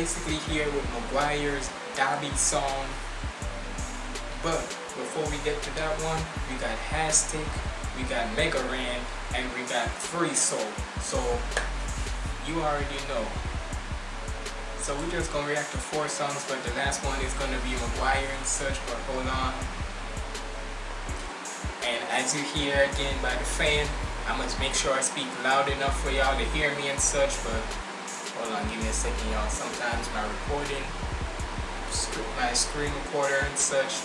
basically here with McGuire's Dabi song. But before we get to that one, we got Hastic, we got Mega Ran, and we got Free Soul. So you already know. So we're just gonna react to four songs, but the last one is gonna be McGuire and such, but hold on. And as you hear again by the fan, I must make sure I speak loud enough for y'all to hear me and such, but hold on, give me a second y'all. Sometimes my recording, my screen recorder and such,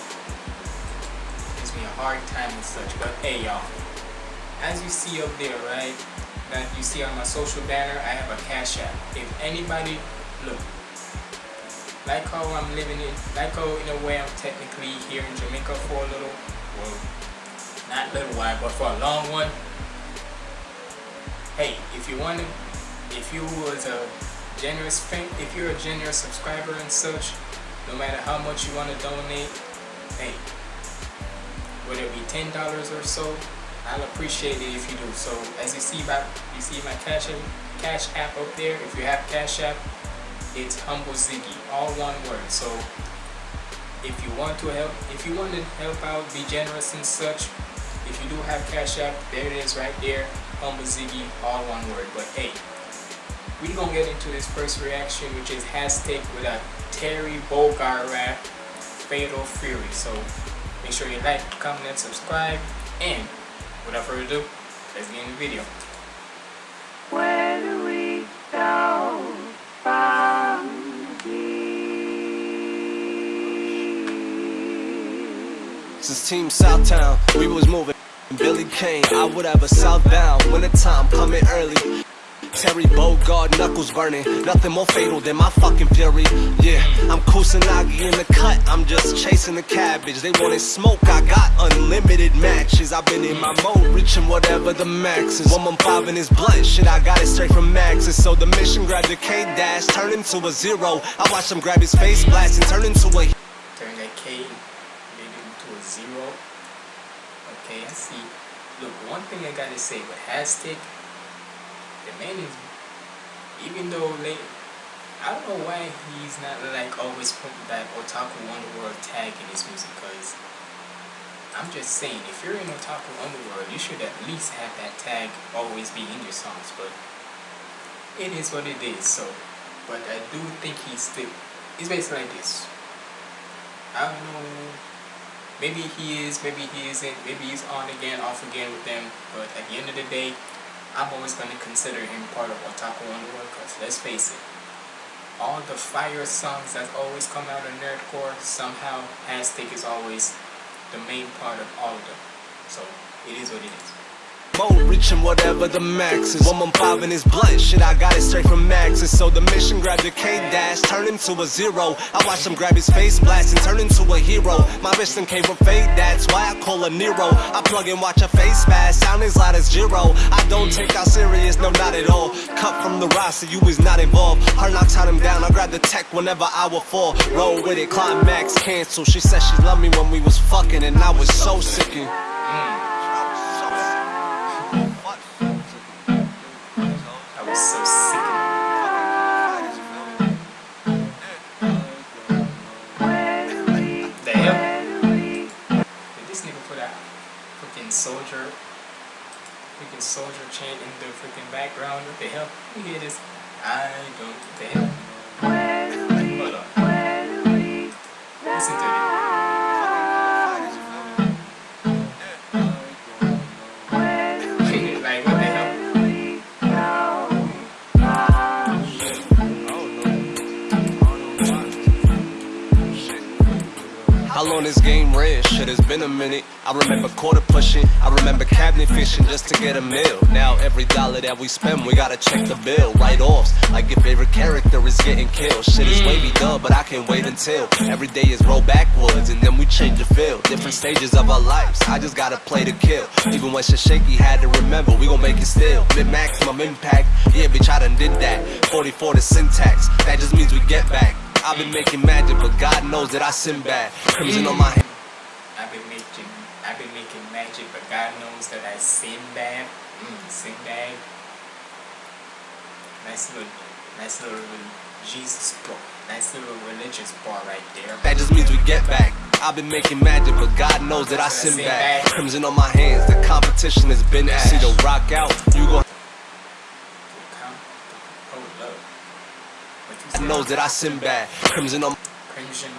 gives me a hard time and such, but hey y'all. As you see up there, right, that you see on my social banner, I have a cash app. If anybody, look, like how I'm living it, like how in a way I'm technically here in Jamaica for a little, well, not little while, but for a long one. Hey, if you want to, if you was a generous fan, if you're a generous subscriber and such, no matter how much you want to donate, hey, whether it be ten dollars or so, I'll appreciate it if you do. So as you see by you see my cash app, cash app up there. If you have cash app, it's humble Ziggy, all one word. So if you want to help, if you want to help out, be generous and such, if you do have Cash App, there it is right there. Humble Ziggy, all one word. But hey, we gonna get into this first reaction, which is Hastic with a Terry Bogard rap, Fatal Fury. So make sure you like, comment, and subscribe. And without further ado, let's get in the video. Where do we go from here? This is Team Southtown. We was moving. Billy Kane, I would have a southbound when the time coming early. Terry Bogard, knuckles burning. Nothing more fatal than my fucking fury. Yeah, I'm Kusanagi in the cut. I'm just chasing the cabbage. They wanted smoke. I got unlimited matches. I've been in my mode, reaching whatever the max is. 115 in his blunt. Shit, I got it straight from Max's. So the mission grabbed the K dash, turn into a zero. I watch him grab his face blast and turn into a. Turn that K into a zero. Okay, I see. Look, one thing I gotta say with Hastic, the man is, even though they, I don't know why he's not like always putting that Otaku Underworld tag in his music, because I'm just saying, if you're in Otaku Underworld, you should at least have that tag always be in your songs, but it is what it is, so, but I do think he's still, he's basically like this. I don't know maybe he is, maybe he isn't, maybe he's on again, off again with them, but at the end of the day, I'm always going to consider him part of Otaku Underworld, because let's face it, all the fire songs that always come out of Nerdcore, somehow Hastic is always the main part of all of them. So, it is what it is mode, reaching whatever the max is. 115 in his blunt, shit, I got it straight from Max's. So the mission grabbed the K dash, turn into a zero. I watch him grab his face blast and turn into a hero. My vision came from fate, that's why I call a Nero. I plug and watch a face fast, sound as loud as zero. I don't take out serious, no, not at all. Cut from the roster, you was not involved. Hard knocks had him down, I grab the tech whenever I would fall. Roll with it, climax cancel. She said she loved me when we was fucking, and I was so sickened. So sick. The? Did this nigga put a freaking soldier, freaking soldier chant in the freaking background? What the hell? You hear this? I don't. What the hell? Been a minute. I remember quarter pushing, I remember cabinet fishing just to get a meal. Now every dollar that we spend, we gotta check the bill. Write offs, like your favorite character is getting killed. Shit is wavy dub, but I can't wait until every day is roll backwards and then we change the field. Different stages of our lives, I just gotta play to kill. Even when shit shaky, had to remember, we gon' make it still. Mid maximum impact, yeah, bitch, I done did that. 44 the syntax, that just means we get back. I've been making magic, but God knows that I sin bad. Crimson on my I've been making, I've been making magic, but God knows that I sin. Mm, sin bad. Nice little, nice little Jesus bar. Nice little religious bar right there. That just means we get back. I've been making magic, but God knows that I sin bad. Crimson on my hands, the competition has been ash. See the rock out, you gon' Count. Hold. What you God knows that I sin bad. Crimson on Crimson,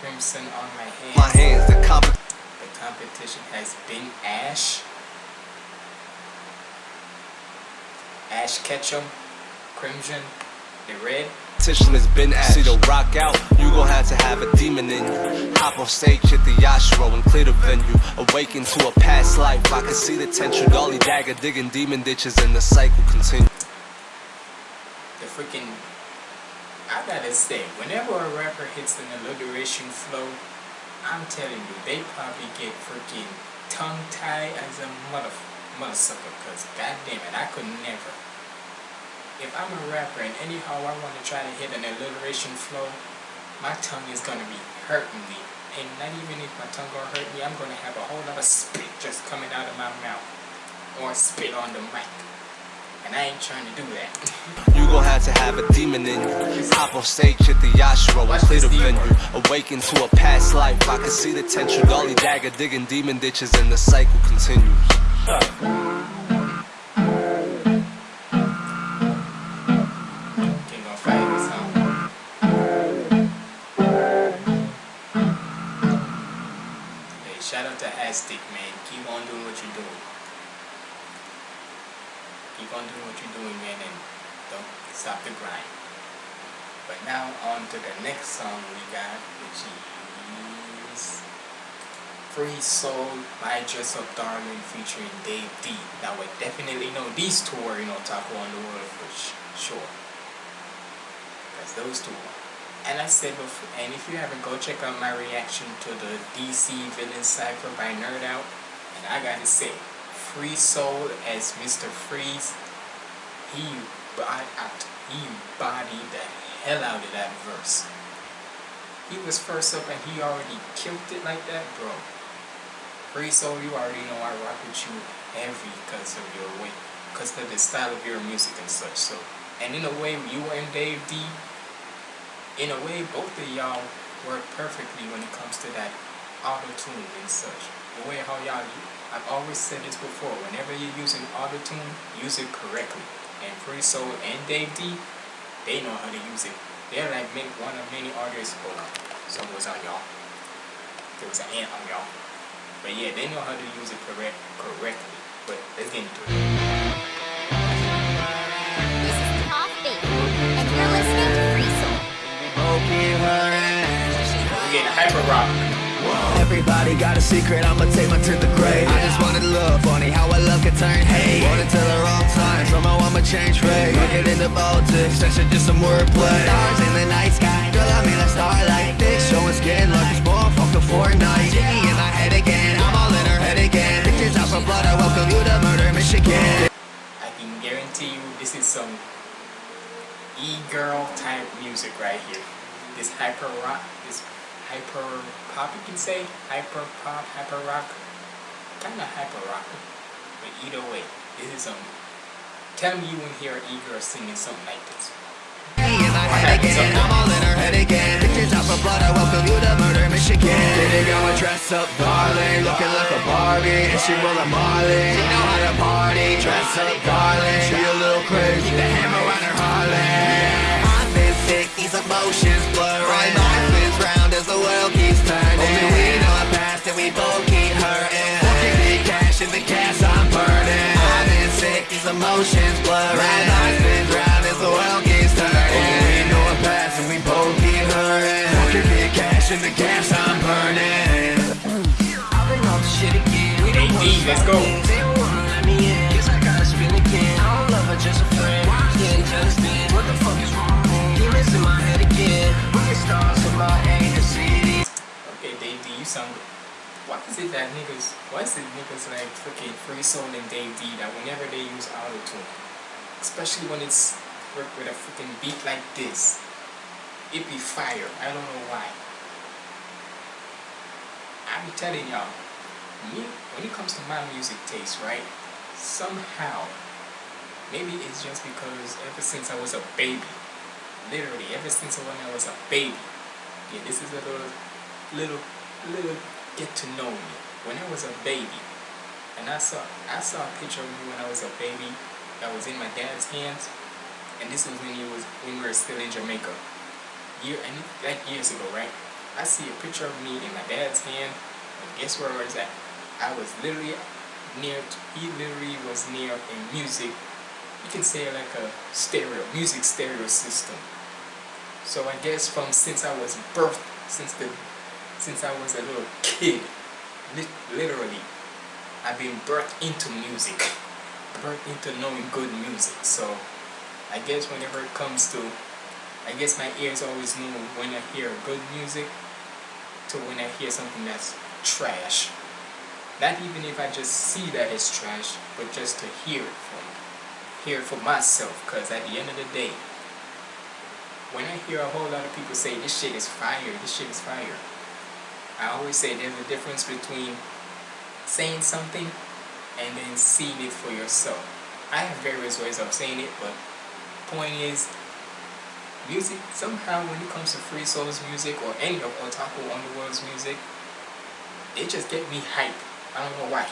crimson on my hands. my hands, the comp The competition has been Ash. Ash Ketchum, Crimson, the red. competition has been ash. See the rock out, you gon' have to have a demon in you. Hop on stage, hit the yashro and clear the venue. Awaken to a past life, I can see the potential. Dolly dagger digging demon ditches and the cycle continues. The freaking. I gotta say, whenever a rapper hits an alliteration flow, I'm telling you, they probably get freaking tongue tied as a mother mother sucker. Cause goddamn it, I could never. If I'm a rapper and anyhow I want to try to hit an alliteration flow, my tongue is gonna be hurting me. And not even if my tongue gonna hurt me, I'm gonna have a whole lot of spit just coming out of my mouth. Or spit on the mic. And I ain't trying to do that. You gon' have to have a demon in you. Hop on stage, hit the and Watch clear the venue. Awaken to a past life, I can see the potential. Dolly dagger digging demon ditches and the cycle continues. Free Soul, My Dress Up Darling featuring Dave D. Now we definitely know these two are, you know, top one in the world for sure. That's those two. And I said before, and if you haven't, go check out my reaction to the DC Villain Cypher by Nerd Out. And I gotta say, Free Soul as Mr. Freeze, he body, he bodied the hell out of that verse. He was first up and he already killed it like that, bro. Free Soul, you already know I rock with you heavy because of your way, because of the style of your music and such. So, and in a way, you and Dave D, in a way, both of y'all work perfectly when it comes to that auto tune and such. The way how y'all, I've always said this before. Whenever you're using auto tune, use it correctly. And Free Soul and Dave D, they know how to use it. They're like one of many artists. On, something was on y'all. There was an ant on y'all. But yeah, they know how to use it correct correctly. But let's get into it. This is Coffee, and you're listening to Free Soul. We're getting hyper rock. Everybody got a secret, I'ma take mine to the grave. I just wanted love, funny how I love can turn hate. Wanted to the wrong time, somehow I'ma change fate. Don't get into politics, that's just some wordplay. Stars in the night sky, e-girl type music right here. This hyper rock, this hyper pop you can say, hyper pop, hyper rock, kinda hyper rock. But either way, this is some. Tell me you won't hear an e-girl singing something like this. Michigan. Baby girl, I dress up, darling, looking like a Barbie, and she rollin' Marley. She know how to party, dress up, darling. She a little crazy, keep the hammer on her Harley. I've been sick, these emotions blurring. My life is round as the world keeps turning. Only we know our past, and we both keep hurting. Fucking big cash in the cash I'm burning. I've been sick, these emotions blurring. My life is big cash in the gas I'm burning. I've been off the shit again. We don't AD, wanna let's go. things. They don't wanna let me in. Guess I gotta spin again. I don't love her, just a friend. Can't understand what the fuck is wrong. Demons in my head again. Wicked stars in my A to C. Okay, Dave D, you sound good. Why is it that niggas, why is it niggas like freaking Free Soul and Dave D that whenever they use auto tune, especially when it's work with a freaking beat like this, it be fire. I don't know why. I be telling y'all, when it comes to my music taste, right? Somehow, maybe it's just because ever since I was a baby, literally ever since when I was a baby, yeah, this is a little, little, little get to know me. When I was a baby, and I saw, I saw a picture of me when I was a baby that was in my dad's hands, and this was when he was, when we were still in Jamaica, year and like years ago, right? I see a picture of me in my dad's hand, and guess where I was at? I was literally near, to, he literally was near a music, you can say like a stereo, music stereo system. So I guess from since I was birthed, since the, since I was a little kid, li literally, I've been birthed into music, birthed into knowing good music. So I guess whenever it comes to, I guess my ears always know when I hear good music to when I hear something that's trash. Not even if I just see that it's trash, but just to hear it from hear it for myself. Cause at the end of the day, when I hear a whole lot of people say this shit is fire, this shit is fire, I always say there's a difference between saying something and then seeing it for yourself. I have various ways of saying it, but point is music, somehow when it comes to Free Soul's music or any of Otaku Underworld's music, they just get me hype. I don't know why.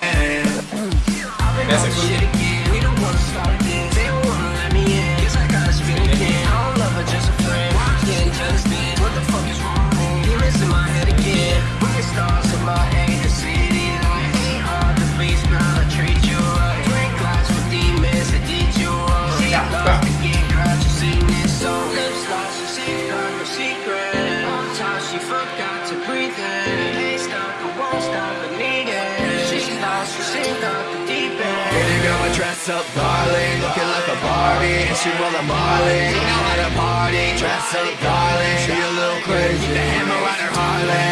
That's a good thing. A just up, darling, looking like a Barbie, and she roll a Marley. She know how to party, dress up, darling. She a little crazy, keep the hammer on her Harley.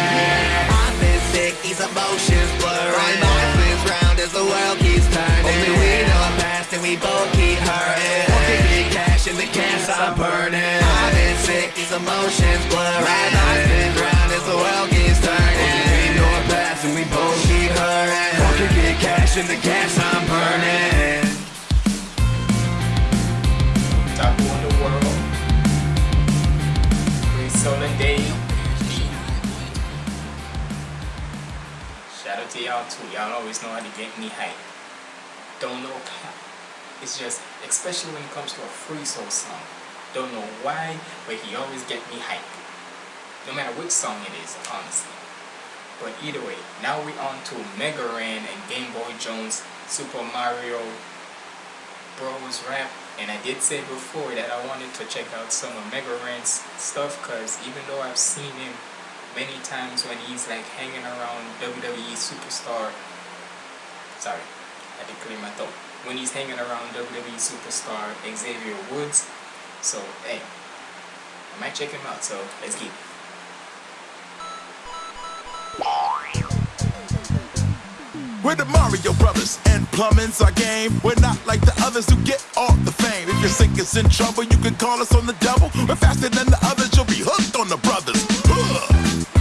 I've been sick, these emotions blurring. Life is round as the world keeps turning. Only we know our past, and we both keep hurting. Working big cash, and the gas I'm burning. I've been sick, these emotions blurring. Life is round as the world keeps turning. Only we know our past, and we both keep hurting. Working big cash, and the gas I'm burning. Y'all know how to get me hype. Don't know how. It's just, especially when it comes to a free soul song. Don't know why, but he always get me hype. No matter which song it is, honestly. But either way, now we on to Mega Ran and Game Boy Jones Super Mario Bros rap. And I did say before that I wanted to check out some of Mega Ran's stuff because even though I've seen him many times when he's like hanging around WWE Superstar, sorry, I to clear my throat. When he's hanging around WWE Superstar Xavier Woods, so hey, I might check him out. So let's it. We're the Mario Brothers, and plumbing's our game. We're not like the others who get all the fame. If your sink is in trouble, you can call us on the double. We're faster than the others, you'll be hooked on the brothers. Ugh.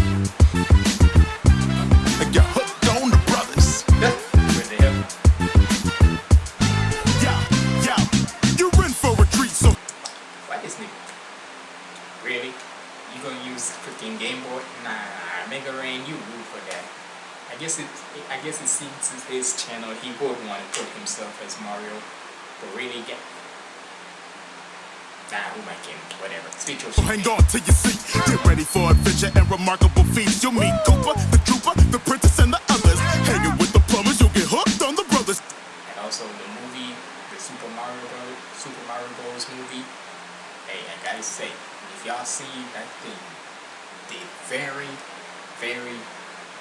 His channel. He would want to put himself as Mario, but really get. Nah, who am I kidding? Whatever. Speak your shit. hang on to your seat. Get ready for adventure and remarkable feats. You'll meet Koopa, the Trooper, the Princess, and the others. Hanging with the plumbers, you'll get hooked on the brothers. And also the movie, the Super Mario Bros. Super Mario Bros. movie. Hey, I gotta say, if y'all see that thing, they very, very,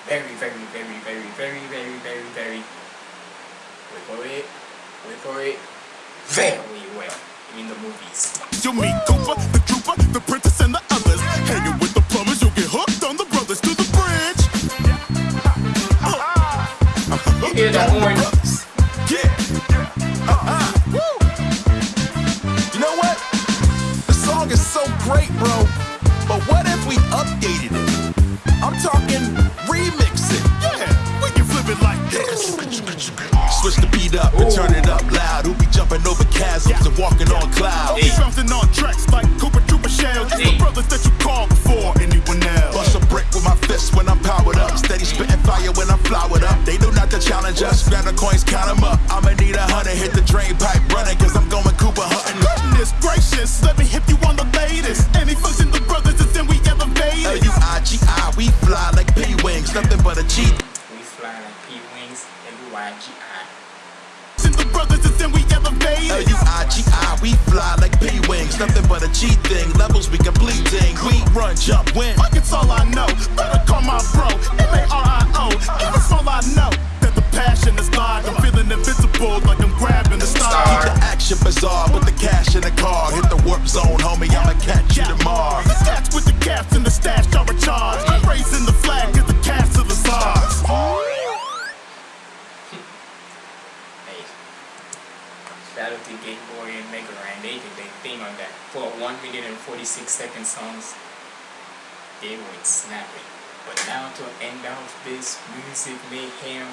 very, very, very, very, very, very, very, very, wait for it, wait for it, very well in the movies. You'll meet Koopa, the Trooper, the Princess, and the others. Hanging with the plumbers, you'll get hooked on the brothers to the bridge. You hear that horn? Yeah. Uh-huh. You know what? The song is so great, bro. But what if we updated it? I'm talking Switch the beat up and turn it up loud. Who be jumping over chasms and walking on clouds? 36 second songs, they went snapping. But now to end off this music mayhem,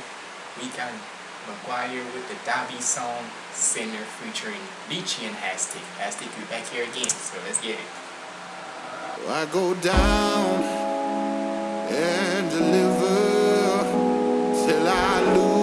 we got McGuire with the Dabi song, Sinner featuring Leachy and Hastic. Hastic, you back here again, so let's get it. I go down and deliver till I lose.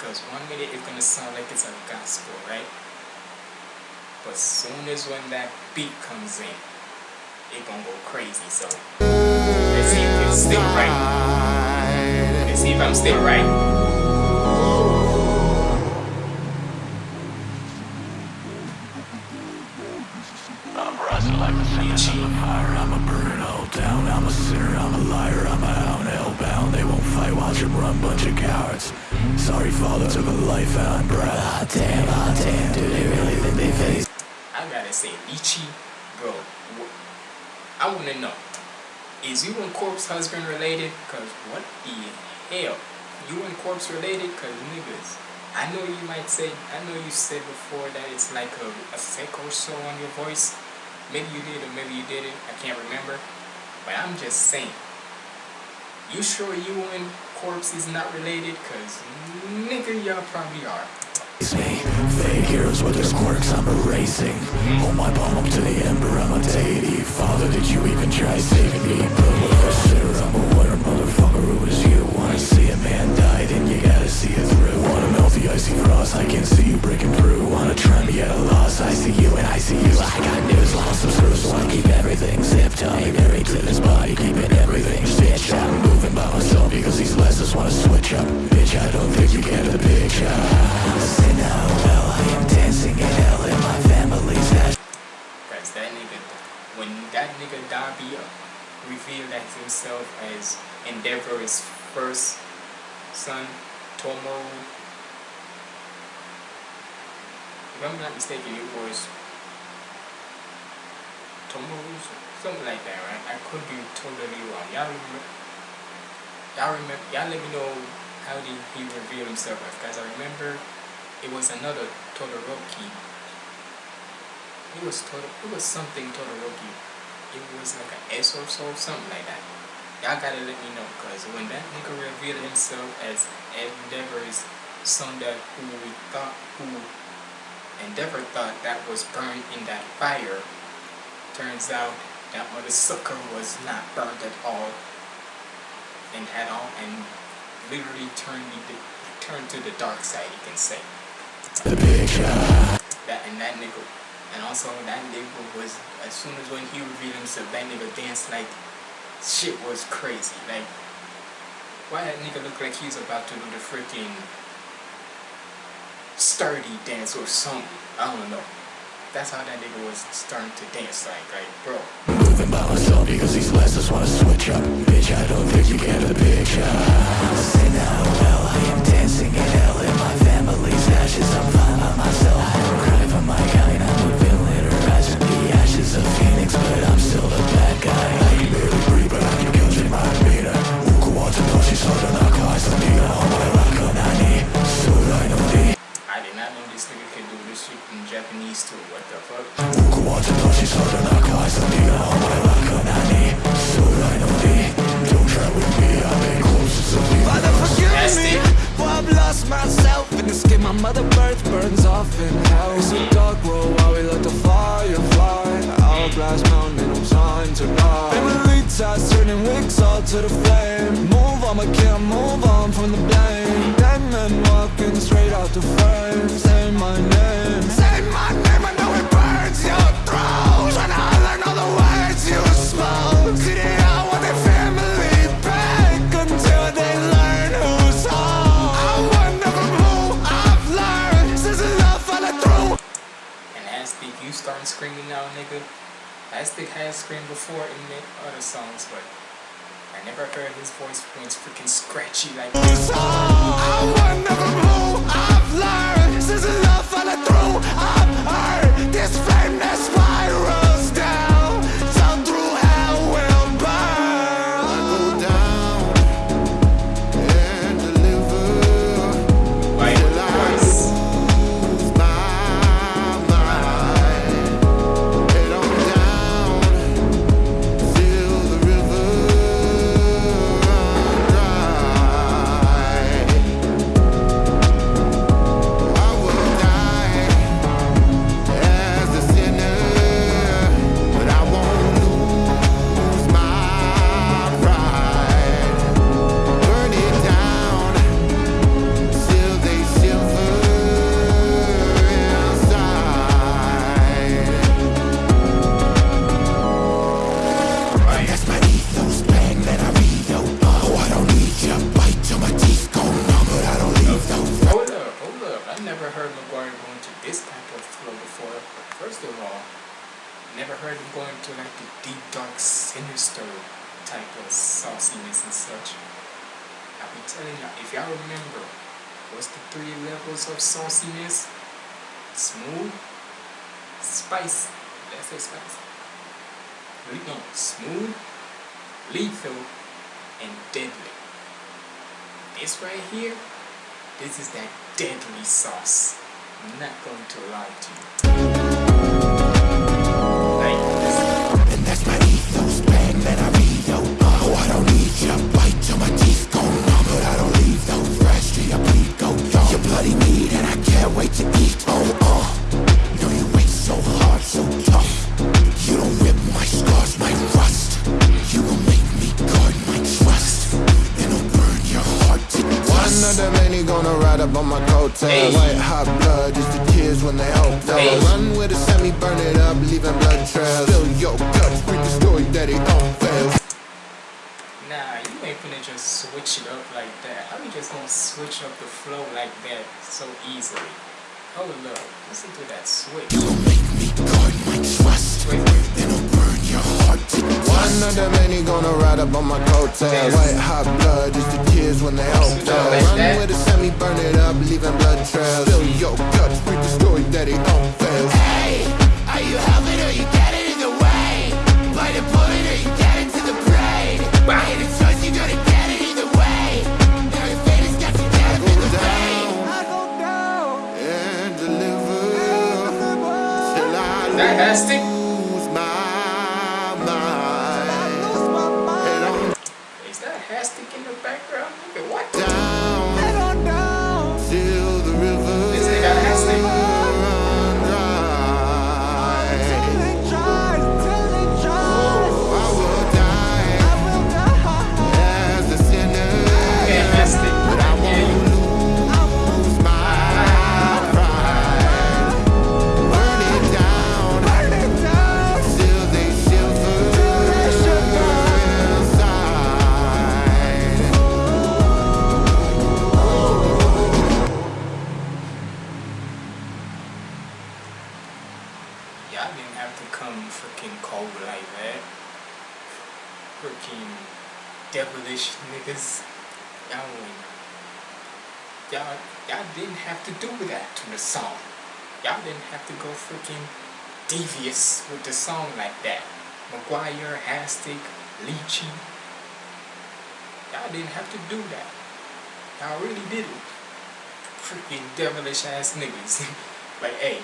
Because one minute it's gonna sound like it's a gospel, right? But soon as when that beat comes in, it gonna go crazy. So let's see if it's still right. Let's see if I'm still right. Fight, run, bunch of cowards. Sorry, father, took a life out, bruh. Ah, damn, ah, damn, do they really think they face? I gotta say, Ichi, bro, I wanna know, is you and Corpse husband related? Cause what the hell? You and Corpse related? Cause niggas, I know you might say, I know you said before that it's like a, a sec or so on your voice. Maybe you did or maybe you didn't, I can't remember. But I'm just saying, you sure you and Corpse is not related? Cause nigga, y'all probably are. me. Fake heroes with their quirks, I'm erasing. Hold my palm up to the ember, I'm a deity. Father, did you even try saving me? But with a I'm a winner, motherfucker. Who is you? Wanna see a man die, then you gotta see it through. Wanna melt the icy cross, I can see you breaking through. Wanna try me at a loss, I see you and I see you. I got news, lost some screws, wanna keep everything zipped. I'm married himself as Endeavor's first son, Tomo. if I'm not mistaken, it was Tomoru, something like that, right? I could be totally wrong. Y'all remember? Y'all remember? Y'all let me know how did he reveal himself as? Cause I remember it was another Todoroki it was total. It was something Todoroki. It was like an S or so, something like that. Y'all gotta let me know, cause when that nigga revealed himself as Endeavor's son, that who we thought who Endeavor thought that was burned in that fire, turns out that mother sucker was not burned at all, and had all and literally turned the turned to the dark side. You can say The picture. that and that nigga and also that nigga was as soon as when he revealed himself that nigga danced like shit was crazy like why that nigga look like he was about to do the freaking sturdy dance or something. I don't know. That's how that nigga was starting to dance like, like, bro. Moving by myself because these lessons wanna switch up Bitch, I don't think you get the picture screaming now, nigga. Aztec has screamed before in the other songs, but I never heard his voice when freaking scratchy like this. I wonder from who I've learned. Since the love followed through, I've heard this flame that spirals Smooth, spice, let's say spice. Le- No, smooth, lethal, and deadly. This right here, this is that deadly sauce. I'm not going to lie to you. And that's my ethos, then I Oh, I don't need ya, bite till my teeth go numb But I don't fresh till your go bloody and I can't wait to eat, oh, ride up on my coattails. White hot blood, just the tears when they hope they'll Hey. run with a semi, burn it up, leaving blood trails. Fill your guts, read the story that it unveils. nah, you ain't finna just switch it up like that. How you just gonna switch up the flow like that so easily? Oh up, listen to that switch. You will make me guard my trust One of them ain't gonna ride up on my coattails. Yes. White hot blood, just the tears when they hope Switch up they'll run that. with a semi, burn it up, leaving blood trails. Fill your guts, read the story that it unveils. Hey, are you helping or you get it either way? Bite a bullet or you get into the brain. Wow. Made a choice, you gotta get it either way. Now your fate has got you dead up in the rain. I like that. McGuire, Hastic, Leachy. Y'all didn't have to do that. Y'all really didn't. Freaking devilish ass niggas. but hey,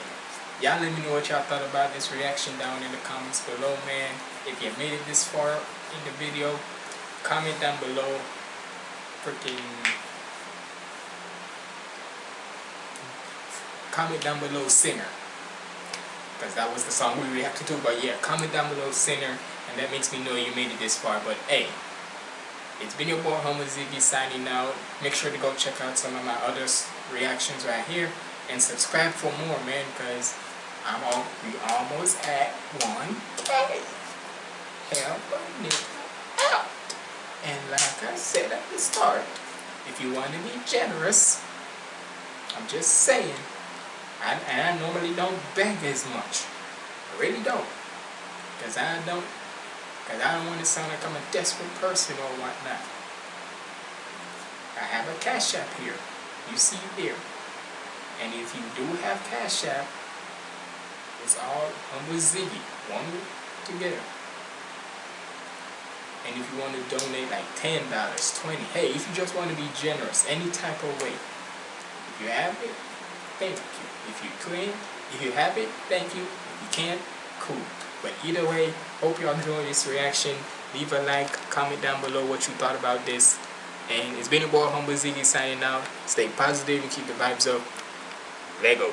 y'all let me know what y'all thought about this reaction down in the comments below, man. If you made it this far in the video, comment down below. Freaking comment down below singer because that was the song we have to do but yeah comment down below Sinner, and that makes me know you made it this far but hey it's been your boy Humble Ziggy signing out. Make sure to go check out some of my other reactions right here and subscribe for more man because I'm all we almost at 1k help a out and like I said at the start if you want to be generous I'm just saying I, and I normally don't beg as much. I really don't. Because I don't, because I don't want to sound like I'm a desperate person or whatnot. I have a Cash App here. You see it here. And if you do have Cash App, it's all Humble Ziggy. One together. And if you want to donate like $10, 20 hey, if you just want to be generous, any type of way, if you have it, thank you. If you can, if you have it, thank you. If you can't, cool. But either way, hope y'all enjoyed this reaction. Leave a like, comment down below what you thought about this. And it's been your boy Humble Ziggy signing out. Stay positive and keep the vibes up. Lego.